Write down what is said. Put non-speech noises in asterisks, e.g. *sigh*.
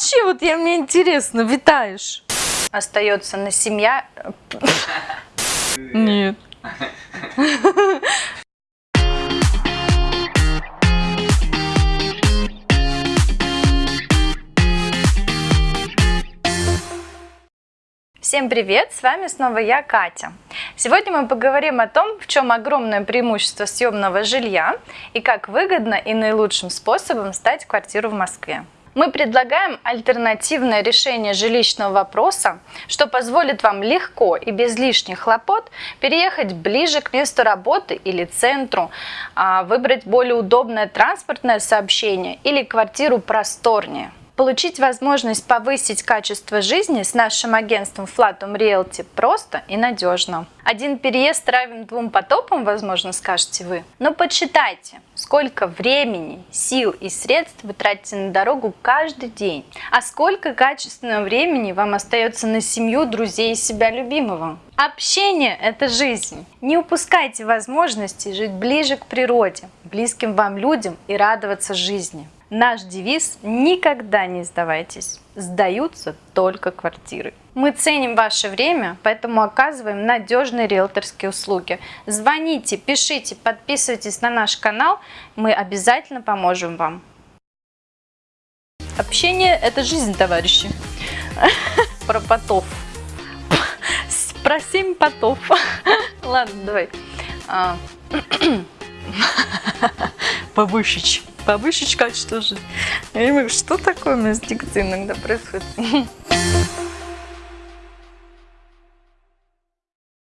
вообще, вот я мне интересно, витаешь? Остается на семья... Нет. Всем привет! С вами снова я, Катя. Сегодня мы поговорим о том, в чем огромное преимущество съемного жилья и как выгодно и наилучшим способом сдать квартиру в Москве. Мы предлагаем альтернативное решение жилищного вопроса, что позволит вам легко и без лишних хлопот переехать ближе к месту работы или центру, а, выбрать более удобное транспортное сообщение или квартиру просторнее. Получить возможность повысить качество жизни с нашим агентством Flatum Realty просто и надежно. Один переезд равен двум потопам, возможно, скажете вы. Но подсчитайте, сколько времени, сил и средств вы тратите на дорогу каждый день, а сколько качественного времени вам остается на семью, друзей и себя любимого. Общение – это жизнь. Не упускайте возможности жить ближе к природе, близким вам людям и радоваться жизни. Наш девиз – никогда не сдавайтесь, сдаются только квартиры. Мы ценим ваше время, поэтому оказываем надежные риэлторские услуги. Звоните, пишите, подписывайтесь на наш канал, мы обязательно поможем вам. Общение – это жизнь, товарищи. *laughs* Про потов. *laughs* Про семь потов. *laughs* Ладно, давай. А. *clears throat* Повысить качество жизни. Я понимаю, что такое у меня с иногда происходит. *laughs*